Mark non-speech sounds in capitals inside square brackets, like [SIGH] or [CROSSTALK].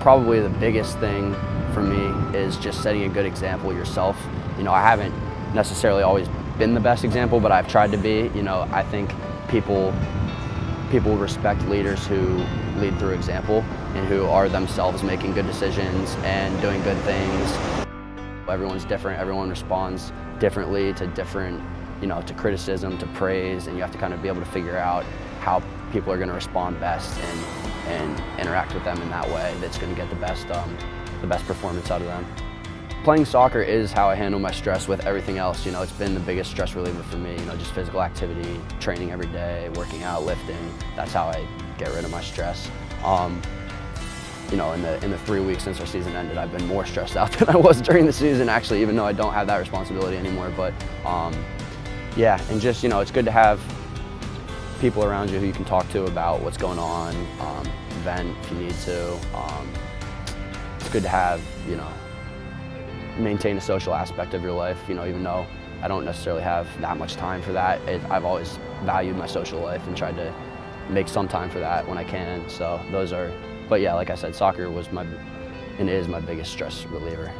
probably the biggest thing for me is just setting a good example yourself. You know, I haven't necessarily always been the best example, but I've tried to be. You know, I think people people respect leaders who lead through example and who are themselves making good decisions and doing good things. Everyone's different. Everyone responds differently to different, you know, to criticism, to praise, and you have to kind of be able to figure out how people are going to respond best and, and interact with them in that way that's going to get the best, um, the best performance out of them. Playing soccer is how I handle my stress with everything else. You know, it's been the biggest stress reliever for me. You know, just physical activity, training every day, working out, lifting. That's how I get rid of my stress. Um, you know, in the in the three weeks since our season ended, I've been more stressed out [LAUGHS] than I was during the season. Actually, even though I don't have that responsibility anymore. But um, yeah, and just you know, it's good to have people around you who you can talk to about what's going on, um, vent if you need to. Um, it's good to have you know maintain a social aspect of your life, you know, even though I don't necessarily have that much time for that. It, I've always valued my social life and tried to make some time for that when I can. So those are, but yeah, like I said, soccer was my, and is my biggest stress reliever.